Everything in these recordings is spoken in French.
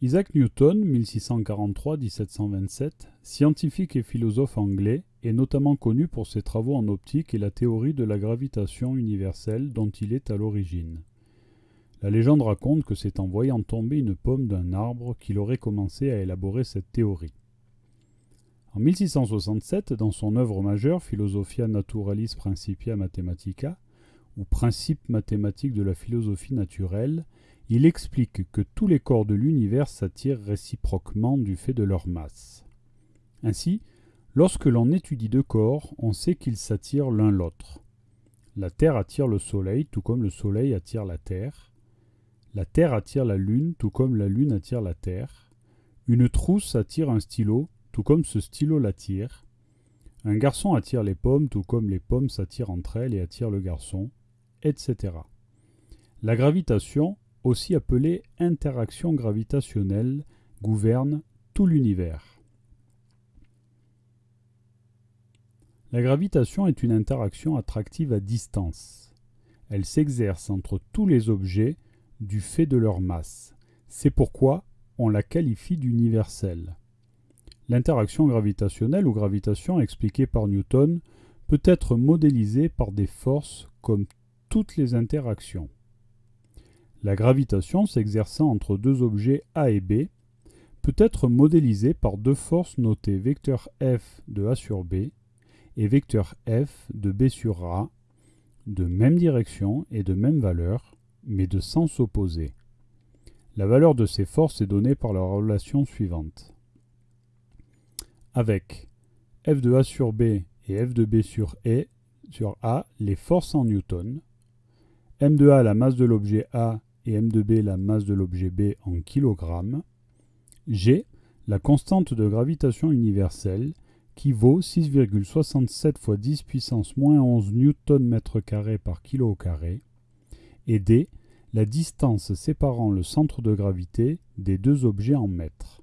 Isaac Newton, 1643-1727, scientifique et philosophe anglais, est notamment connu pour ses travaux en optique et la théorie de la gravitation universelle dont il est à l'origine. La légende raconte que c'est en voyant tomber une pomme d'un arbre qu'il aurait commencé à élaborer cette théorie. En 1667, dans son œuvre majeure Philosophia Naturalis Principia Mathematica, ou Principes mathématiques de la philosophie naturelle, il explique que tous les corps de l'univers s'attirent réciproquement du fait de leur masse. Ainsi, lorsque l'on étudie deux corps, on sait qu'ils s'attirent l'un l'autre. La Terre attire le Soleil, tout comme le Soleil attire la Terre. La Terre attire la Lune, tout comme la Lune attire la Terre. Une trousse attire un stylo, tout comme ce stylo l'attire. Un garçon attire les pommes, tout comme les pommes s'attirent entre elles et attirent le garçon, etc. La gravitation, aussi appelée interaction gravitationnelle, gouverne tout l'univers. La gravitation est une interaction attractive à distance. Elle s'exerce entre tous les objets du fait de leur masse. C'est pourquoi on la qualifie d'universelle. L'interaction gravitationnelle ou gravitation expliquée par Newton peut être modélisée par des forces comme toutes les interactions. La gravitation s'exerçant entre deux objets A et B peut être modélisée par deux forces notées vecteur F de A sur B et vecteur F de B sur A, de même direction et de même valeur, mais de sens opposé. La valeur de ces forces est donnée par la relation suivante. Avec F de A sur B et F de B sur, e, sur A, les forces en newton, m de A la masse de l'objet A et m de B la masse de l'objet B en kilogrammes, G la constante de gravitation universelle qui vaut 6,67 fois 10 puissance moins 11 newton mètre carré par kilo carré, et D la distance séparant le centre de gravité des deux objets en mètres.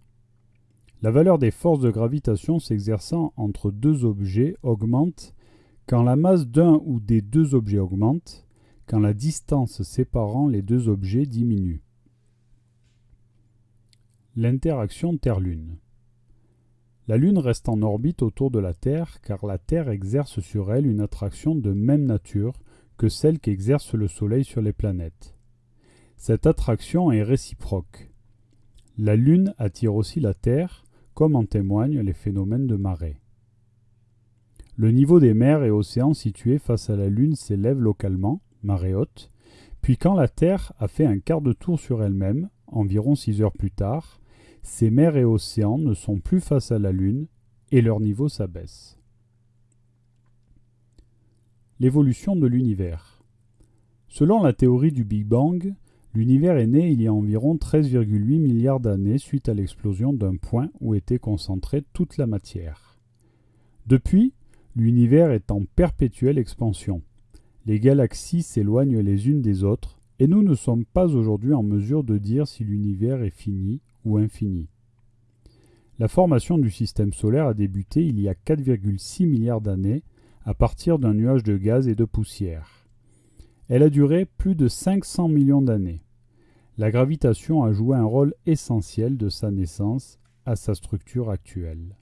La valeur des forces de gravitation s'exerçant entre deux objets augmente quand la masse d'un ou des deux objets augmente, quand la distance séparant les deux objets diminue. L'interaction Terre-Lune La Lune reste en orbite autour de la Terre car la Terre exerce sur elle une attraction de même nature que celle qu'exerce le Soleil sur les planètes. Cette attraction est réciproque. La Lune attire aussi la Terre, comme en témoignent les phénomènes de marée. Le niveau des mers et océans situés face à la Lune s'élève localement, marée haute, puis quand la Terre a fait un quart de tour sur elle-même, environ 6 heures plus tard, ces mers et océans ne sont plus face à la Lune et leur niveau s'abaisse. L'évolution de l'univers. Selon la théorie du Big Bang, l'univers est né il y a environ 13,8 milliards d'années suite à l'explosion d'un point où était concentrée toute la matière. Depuis, l'univers est en perpétuelle expansion. Les galaxies s'éloignent les unes des autres, et nous ne sommes pas aujourd'hui en mesure de dire si l'univers est fini ou infini. La formation du système solaire a débuté il y a 4,6 milliards d'années à partir d'un nuage de gaz et de poussière. Elle a duré plus de 500 millions d'années. La gravitation a joué un rôle essentiel de sa naissance à sa structure actuelle.